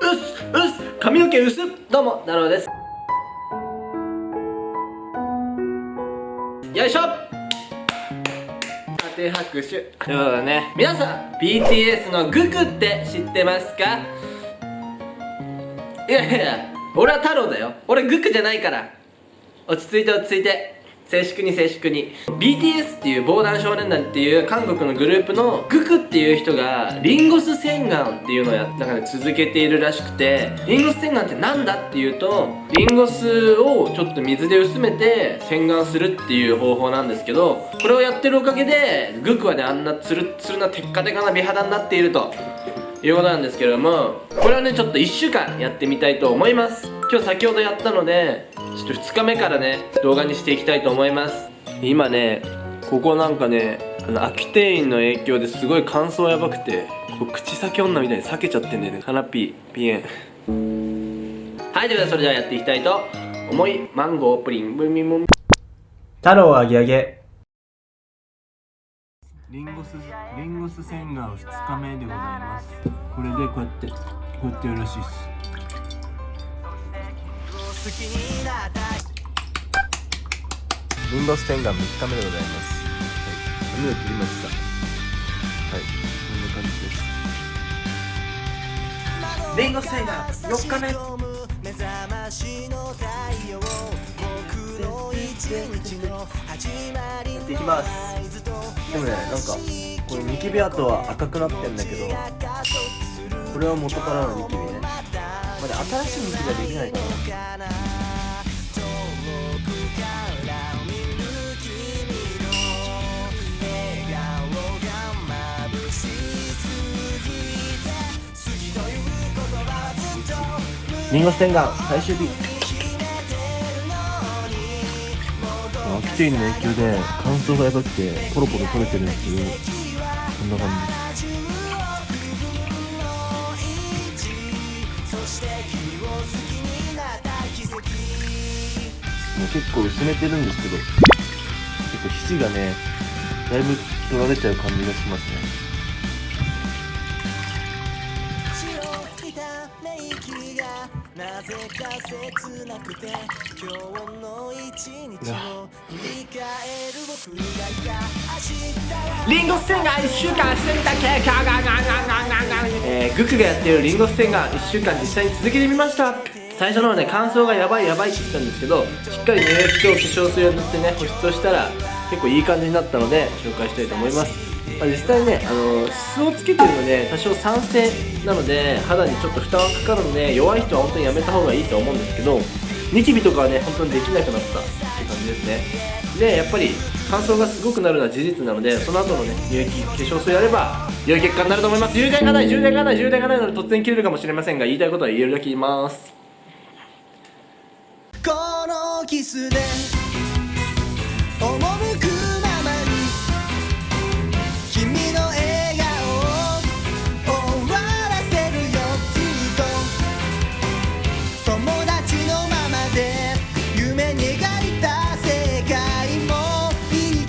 すうす髪の毛薄どうもなろうです。よいしょ。縦拍手。ということでね。皆さん BTS のグクって知ってますか？いやいや俺は太郎だよ。俺グクじゃないから。落ち着いて落ち着いて静粛に静粛に。BTS っていう防弾少年団っていう韓国のグループのグクっていう人がリンゴス洗顔っていうのをやなんか、ね、続けているらしくてリンゴス洗顔って何だっていうとリンゴスをちょっと水で薄めて洗顔するっていう方法なんですけどこれをやってるおかげでグクはねあんなツルツルなテッカテカな美肌になっていると。いうことなんですけれどもこれはねちょっと1週間やってみたいと思います。今日先ほどやったのでちょっと2日目からね動画にしていきたいと思います。今ねここなんかねあの秋店員の影響ですごい乾燥やばくてこう口先女みたいに裂けちゃってんだよねカナピーピエン。はいということでそれではやっていきたいと思いマンゴープリンブミムミ太郎あげあげリンゴスリンゴス洗顔2日目でございます。これでこうやってこうやってやるらしいっす。リンゴス洗顔3日目でございます。はい。髪を切りましたはいこんな感じです。リンゴ洗顔4日目やっていきます。でもねなんかこれニキビ跡は赤くなってんだけどこれは元からのニキビね。まだ新しいニキビはできないかな遠くから見る君の笑秋テインの影響で乾燥がやばくてポロポロ取れてるんですけどこんな感じ。ですもう結構薄めてるんですけど結構皮脂がねだいぶ取られちゃう感じがしますね。なぜか切なくて今日の一日を振り返る僕がいた明日は。リンゴス洗顔1週間してみた結果ががががががえー、グクがやっているリンゴス洗顔1週間実際に続けてみました最初の方ね乾燥がやばいやばいって言ってたんですけどしっかり乳液と化粧水を塗ってね保湿をしたら結構いい感じになったので紹介したいと思います、まあ、実際ねあの素をつけてるので多少酸性なので肌にちょっと負担がかかるので弱い人は本当にやめた方がいいと思うんですけどニキビとかはね本当にできなくなったって感じですね。でやっぱり乾燥がすごくなるのは事実なのでその後のね乳液化粧水やれば良い結果になると思います。充電がない充電がない充電がないので突然切れるかもしれませんが言いたいことは言えるだけ言います。このキスで